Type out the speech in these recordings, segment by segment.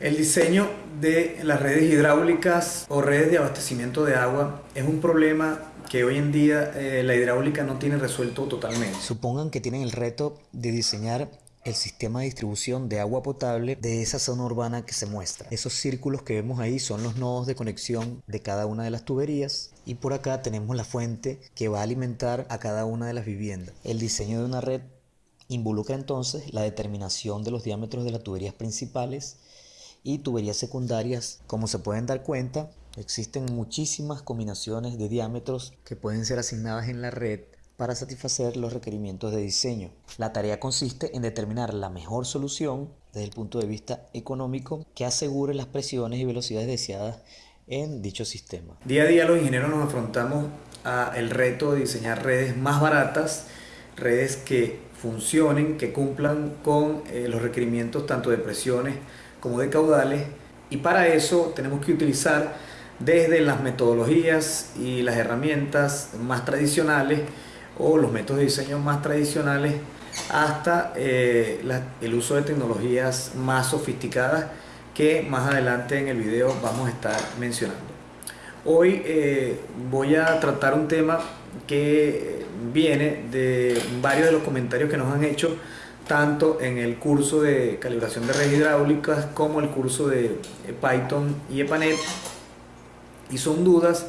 El diseño de las redes hidráulicas o redes de abastecimiento de agua es un problema que hoy en día eh, la hidráulica no tiene resuelto totalmente. Supongan que tienen el reto de diseñar el sistema de distribución de agua potable de esa zona urbana que se muestra. Esos círculos que vemos ahí son los nodos de conexión de cada una de las tuberías y por acá tenemos la fuente que va a alimentar a cada una de las viviendas. El diseño de una red involucra entonces la determinación de los diámetros de las tuberías principales y tuberías secundarias. Como se pueden dar cuenta, existen muchísimas combinaciones de diámetros que pueden ser asignadas en la red para satisfacer los requerimientos de diseño. La tarea consiste en determinar la mejor solución desde el punto de vista económico que asegure las presiones y velocidades deseadas en dicho sistema. Día a día los ingenieros nos afrontamos al reto de diseñar redes más baratas, redes que funcionen, que cumplan con eh, los requerimientos tanto de presiones como de caudales y para eso tenemos que utilizar desde las metodologías y las herramientas más tradicionales o los métodos de diseño más tradicionales hasta eh, el uso de tecnologías más sofisticadas que más adelante en el video vamos a estar mencionando. Hoy eh, voy a tratar un tema que viene de varios de los comentarios que nos han hecho tanto en el curso de calibración de redes hidráulicas como el curso de eh, Python y EPANET. Y son dudas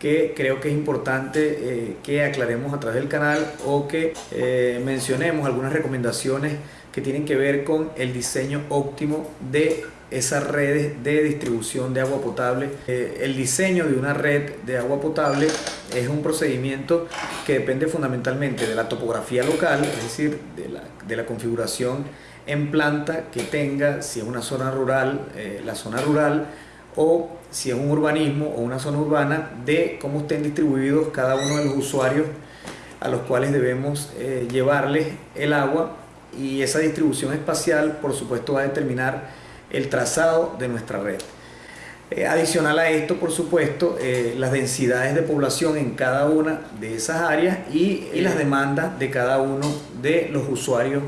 que creo que es importante eh, que aclaremos a través del canal o que eh, mencionemos algunas recomendaciones que tienen que ver con el diseño óptimo de esas redes de distribución de agua potable. Eh, el diseño de una red de agua potable es un procedimiento que depende fundamentalmente de la topografía local, es decir, de la, de la configuración en planta que tenga, si es una zona rural, la zona rural, o si es un urbanismo o una zona urbana, de cómo estén distribuidos cada uno de los usuarios a los cuales debemos eh, llevarles el agua y esa distribución espacial por supuesto va a determinar el trazado de nuestra red. Eh, adicional a esto, por supuesto, eh, las densidades de población en cada una de esas áreas y, y las demandas de cada uno de los usuarios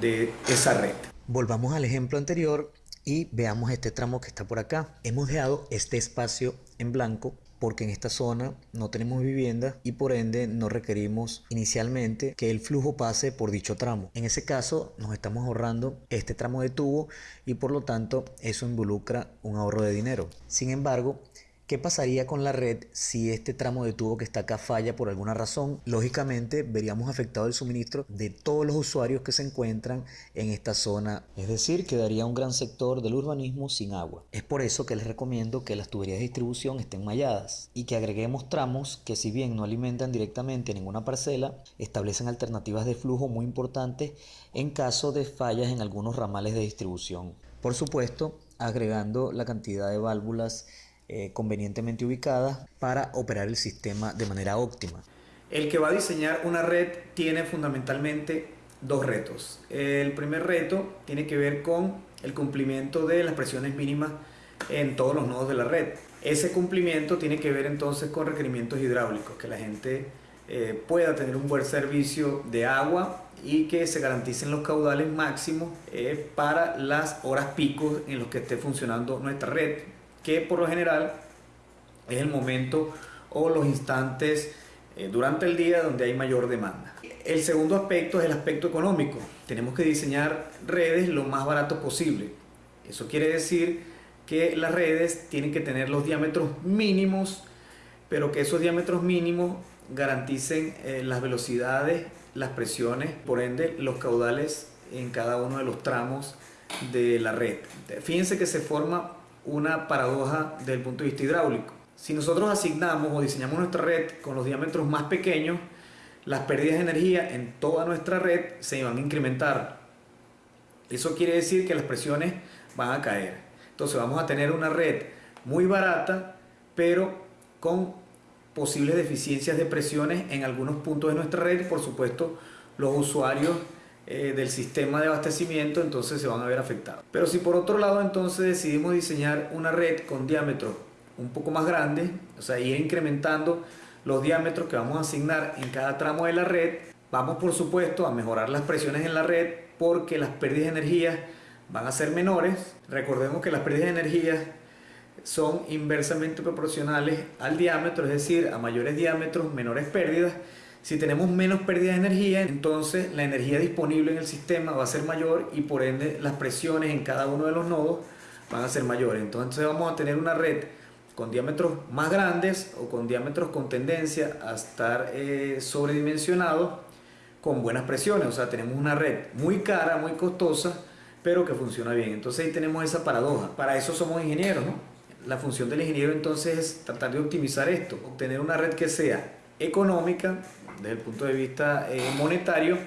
de esa red. Volvamos al ejemplo anterior y veamos este tramo que está por acá. Hemos dejado este espacio en blanco porque en esta zona no tenemos vivienda y por ende no requerimos inicialmente que el flujo pase por dicho tramo. En ese caso nos estamos ahorrando este tramo de tubo y por lo tanto eso involucra un ahorro de dinero. Sin embargo, ¿Qué pasaría con la red si este tramo de tubo que está acá falla por alguna razón? Lógicamente veríamos afectado el suministro de todos los usuarios que se encuentran en esta zona, es decir, quedaría un gran sector del urbanismo sin agua. Es por eso que les recomiendo que las tuberías de distribución estén malladas y que agreguemos tramos que si bien no alimentan directamente ninguna parcela, establecen alternativas de flujo muy importantes en caso de fallas en algunos ramales de distribución. Por supuesto, agregando la cantidad de válvulas eh, convenientemente ubicadas para operar el sistema de manera óptima. El que va a diseñar una red tiene fundamentalmente dos retos. El primer reto tiene que ver con el cumplimiento de las presiones mínimas en todos los nodos de la red. Ese cumplimiento tiene que ver entonces con requerimientos hidráulicos, que la gente eh, pueda tener un buen servicio de agua y que se garanticen los caudales máximos eh, para las horas picos en los que esté funcionando nuestra red que por lo general es el momento o los instantes eh, durante el día donde hay mayor demanda. El segundo aspecto es el aspecto económico. Tenemos que diseñar redes lo más barato posible. Eso quiere decir que las redes tienen que tener los diámetros mínimos, pero que esos diámetros mínimos garanticen eh, las velocidades, las presiones, por ende los caudales en cada uno de los tramos de la red. Fíjense que se forma una paradoja desde el punto de vista hidráulico. Si nosotros asignamos o diseñamos nuestra red con los diámetros más pequeños, las pérdidas de energía en toda nuestra red se van a incrementar. Eso quiere decir que las presiones van a caer. Entonces vamos a tener una red muy barata, pero con posibles deficiencias de presiones en algunos puntos de nuestra red. Por supuesto, los usuarios eh, del sistema de abastecimiento, entonces se van a ver afectados. Pero si por otro lado entonces decidimos diseñar una red con diámetros un poco más grandes, o sea, ir incrementando los diámetros que vamos a asignar en cada tramo de la red, vamos por supuesto a mejorar las presiones en la red porque las pérdidas de energía van a ser menores. Recordemos que las pérdidas de energía son inversamente proporcionales al diámetro, es decir, a mayores diámetros, menores pérdidas. Si tenemos menos pérdida de energía, entonces la energía disponible en el sistema va a ser mayor y por ende las presiones en cada uno de los nodos van a ser mayores. Entonces vamos a tener una red con diámetros más grandes o con diámetros con tendencia a estar eh, sobredimensionados con buenas presiones. O sea, tenemos una red muy cara, muy costosa, pero que funciona bien. Entonces ahí tenemos esa paradoja. Para eso somos ingenieros, ¿no? La función del ingeniero entonces es tratar de optimizar esto, obtener una red que sea económica desde el punto de vista eh, monetario,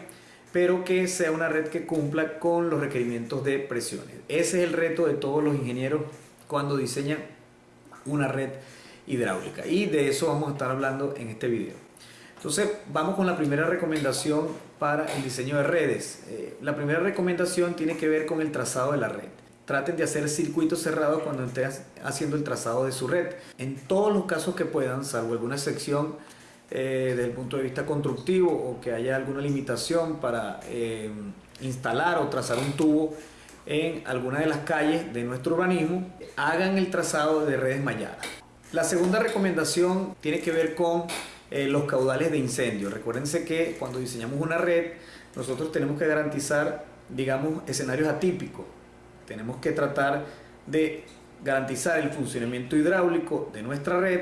pero que sea una red que cumpla con los requerimientos de presiones. Ese es el reto de todos los ingenieros cuando diseñan una red hidráulica y de eso vamos a estar hablando en este video. Entonces vamos con la primera recomendación para el diseño de redes. Eh, la primera recomendación tiene que ver con el trazado de la red. Traten de hacer circuitos cerrados cuando estén haciendo el trazado de su red. En todos los casos que puedan, salvo alguna sección eh, desde el punto de vista constructivo o que haya alguna limitación para eh, instalar o trazar un tubo en alguna de las calles de nuestro urbanismo, hagan el trazado de redes malladas. La segunda recomendación tiene que ver con eh, los caudales de incendio. Recuérdense que cuando diseñamos una red, nosotros tenemos que garantizar, digamos, escenarios atípicos. Tenemos que tratar de garantizar el funcionamiento hidráulico de nuestra red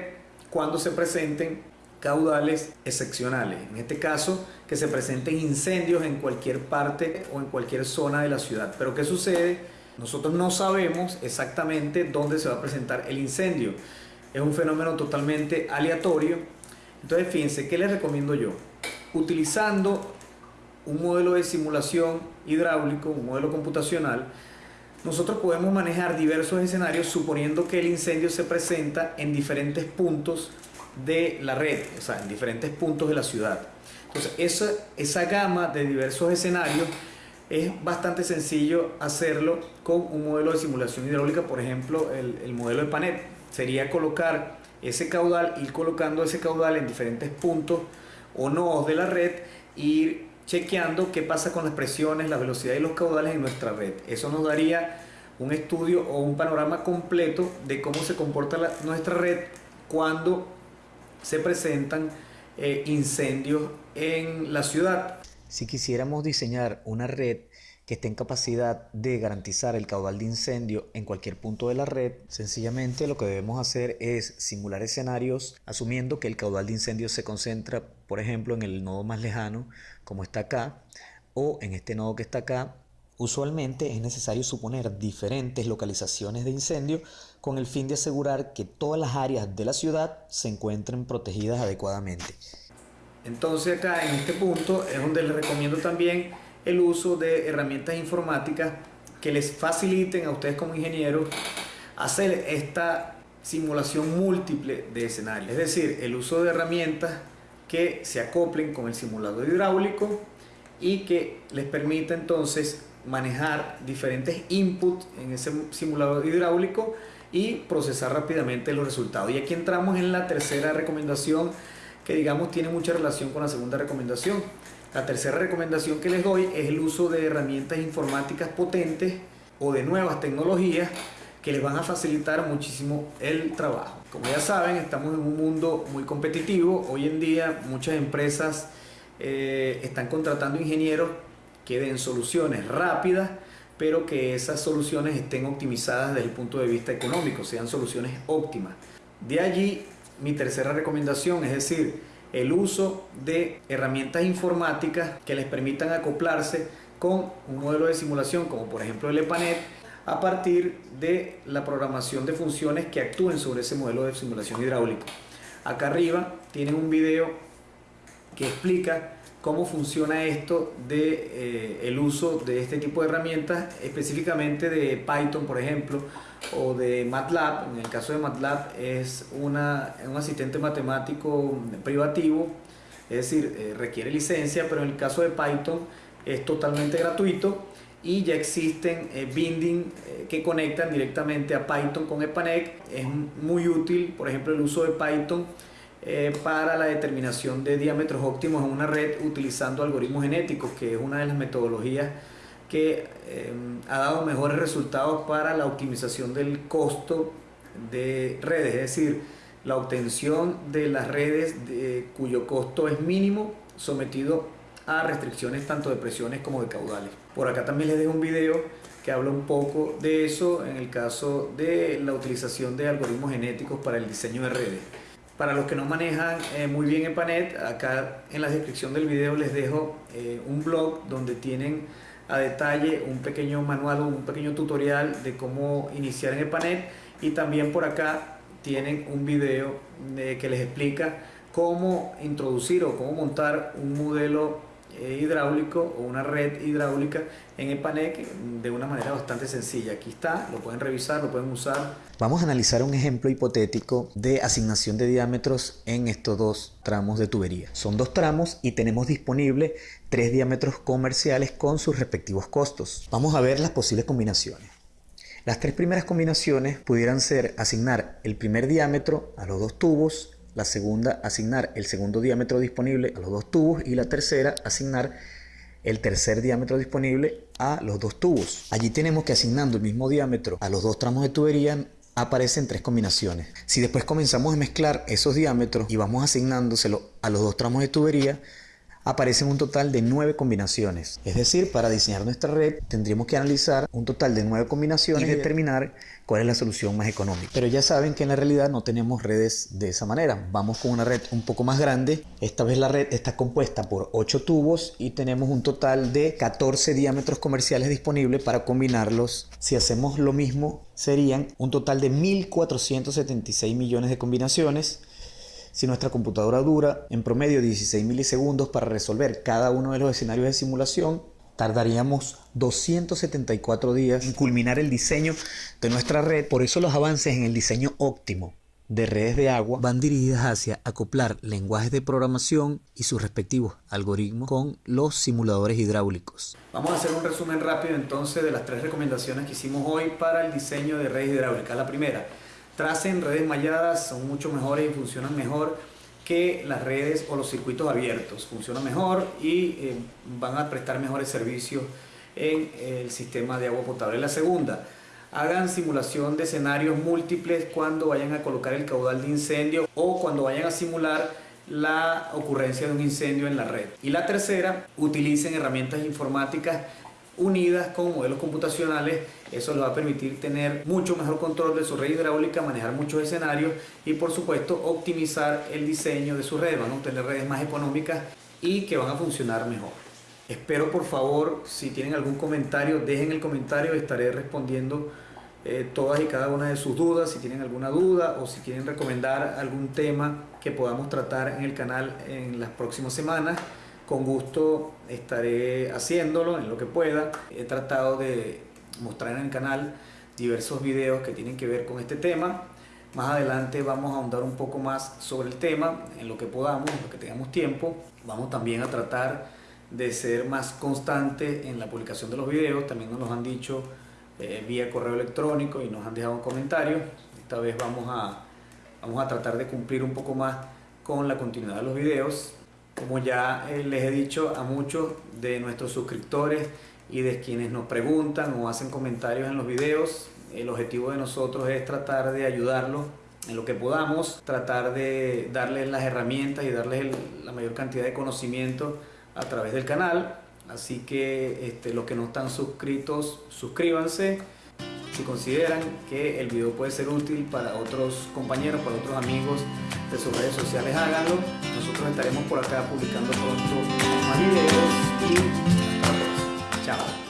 cuando se presenten caudales excepcionales. En este caso, que se presenten incendios en cualquier parte o en cualquier zona de la ciudad. Pero ¿qué sucede? Nosotros no sabemos exactamente dónde se va a presentar el incendio. Es un fenómeno totalmente aleatorio. Entonces, fíjense, ¿qué les recomiendo yo? Utilizando un modelo de simulación hidráulico, un modelo computacional, nosotros podemos manejar diversos escenarios suponiendo que el incendio se presenta en diferentes puntos de la red, o sea, en diferentes puntos de la ciudad. Entonces, esa, esa gama de diversos escenarios es bastante sencillo hacerlo con un modelo de simulación hidráulica, por ejemplo, el, el modelo de PANET. Sería colocar ese caudal, ir colocando ese caudal en diferentes puntos o nodos de la red e ir chequeando qué pasa con las presiones, la velocidad y los caudales en nuestra red. Eso nos daría un estudio o un panorama completo de cómo se comporta nuestra red cuando se presentan eh, incendios en la ciudad. Si quisiéramos diseñar una red que esté en capacidad de garantizar el caudal de incendio en cualquier punto de la red, sencillamente lo que debemos hacer es simular escenarios asumiendo que el caudal de incendio se concentra, por ejemplo, en el nodo más lejano, como está acá, o en este nodo que está acá, Usualmente es necesario suponer diferentes localizaciones de incendio con el fin de asegurar que todas las áreas de la ciudad se encuentren protegidas adecuadamente. Entonces acá en este punto es donde les recomiendo también el uso de herramientas informáticas que les faciliten a ustedes como ingenieros hacer esta simulación múltiple de escenarios. Es decir, el uso de herramientas que se acoplen con el simulador hidráulico y que les permita entonces manejar diferentes inputs en ese simulador hidráulico y procesar rápidamente los resultados. Y aquí entramos en la tercera recomendación que digamos tiene mucha relación con la segunda recomendación. La tercera recomendación que les doy es el uso de herramientas informáticas potentes o de nuevas tecnologías que les van a facilitar muchísimo el trabajo. Como ya saben, estamos en un mundo muy competitivo. Hoy en día muchas empresas eh, están contratando ingenieros que den soluciones rápidas, pero que esas soluciones estén optimizadas desde el punto de vista económico, sean soluciones óptimas. De allí mi tercera recomendación, es decir, el uso de herramientas informáticas que les permitan acoplarse con un modelo de simulación como por ejemplo el EPANET a partir de la programación de funciones que actúen sobre ese modelo de simulación hidráulica. Acá arriba tienen un video que explica cómo funciona esto de eh, el uso de este tipo de herramientas, específicamente de Python, por ejemplo, o de MATLAB. En el caso de MATLAB es una, un asistente matemático privativo, es decir, eh, requiere licencia, pero en el caso de Python es totalmente gratuito y ya existen eh, binding que conectan directamente a Python con EPANEC. Es muy útil, por ejemplo, el uso de Python eh, para la determinación de diámetros óptimos en una red utilizando algoritmos genéticos, que es una de las metodologías que eh, ha dado mejores resultados para la optimización del costo de redes, es decir, la obtención de las redes cuyo costo es mínimo sometido a restricciones tanto de presiones como de caudales. Por acá también les dejo un video que habla un poco de eso en el caso de la utilización de algoritmos genéticos para el diseño de redes. Para los que no manejan eh, muy bien EPANET, acá en la descripción del video les dejo eh, un blog donde tienen a detalle un pequeño manual o un pequeño tutorial de cómo iniciar en EPANET y también por acá tienen un video eh, que les explica cómo introducir o cómo montar un modelo hidráulico o una red hidráulica en EPANEC de una manera bastante sencilla. Aquí está, lo pueden revisar, lo pueden usar. Vamos a analizar un ejemplo hipotético de asignación de diámetros en estos dos tramos de tubería. Son dos tramos y tenemos disponible tres diámetros comerciales con sus respectivos costos. Vamos a ver las posibles combinaciones. Las tres primeras combinaciones pudieran ser asignar el primer diámetro a los dos tubos la segunda asignar el segundo diámetro disponible a los dos tubos y la tercera asignar el tercer diámetro disponible a los dos tubos. Allí tenemos que asignando el mismo diámetro a los dos tramos de tubería aparecen tres combinaciones. Si después comenzamos a mezclar esos diámetros y vamos asignándoselo a los dos tramos de tubería, aparecen un total de nueve combinaciones. Es decir, para diseñar nuestra red tendríamos que analizar un total de nueve combinaciones y determinar cuál es la solución más económica. Pero ya saben que en la realidad no tenemos redes de esa manera. Vamos con una red un poco más grande. Esta vez la red está compuesta por 8 tubos y tenemos un total de 14 diámetros comerciales disponibles para combinarlos. Si hacemos lo mismo, serían un total de 1476 millones de combinaciones si nuestra computadora dura en promedio 16 milisegundos para resolver cada uno de los escenarios de simulación, tardaríamos 274 días en culminar el diseño de nuestra red. Por eso los avances en el diseño óptimo de redes de agua van dirigidas hacia acoplar lenguajes de programación y sus respectivos algoritmos con los simuladores hidráulicos. Vamos a hacer un resumen rápido entonces de las tres recomendaciones que hicimos hoy para el diseño de redes hidráulicas. La primera, tracen redes malladas, son mucho mejores y funcionan mejor que las redes o los circuitos abiertos. Funcionan mejor y eh, van a prestar mejores servicios en el sistema de agua potable. La segunda, hagan simulación de escenarios múltiples cuando vayan a colocar el caudal de incendio o cuando vayan a simular la ocurrencia de un incendio en la red. Y la tercera, utilicen herramientas informáticas unidas con modelos computacionales, eso les va a permitir tener mucho mejor control de su red hidráulica, manejar muchos escenarios y por supuesto optimizar el diseño de su red, van a obtener redes más económicas y que van a funcionar mejor. Espero por favor, si tienen algún comentario, dejen el comentario, estaré respondiendo eh, todas y cada una de sus dudas, si tienen alguna duda o si quieren recomendar algún tema que podamos tratar en el canal en las próximas semanas con gusto estaré haciéndolo en lo que pueda. He tratado de mostrar en el canal diversos videos que tienen que ver con este tema. Más adelante vamos a ahondar un poco más sobre el tema, en lo que podamos, en lo que tengamos tiempo. Vamos también a tratar de ser más constante en la publicación de los videos. También nos lo han dicho eh, vía correo electrónico y nos han dejado un comentario. Esta vez vamos a, vamos a tratar de cumplir un poco más con la continuidad de los videos. Como ya eh, les he dicho a muchos de nuestros suscriptores y de quienes nos preguntan o hacen comentarios en los videos, el objetivo de nosotros es tratar de ayudarlos en lo que podamos, tratar de darles las herramientas y darles la mayor cantidad de conocimiento a través del canal. Así que este, los que no están suscritos, suscríbanse. Si consideran que el video puede ser útil para otros compañeros, para otros amigos de sus redes sociales háganlo. Nosotros estaremos por acá publicando pronto más videos y hasta la próxima. Chao.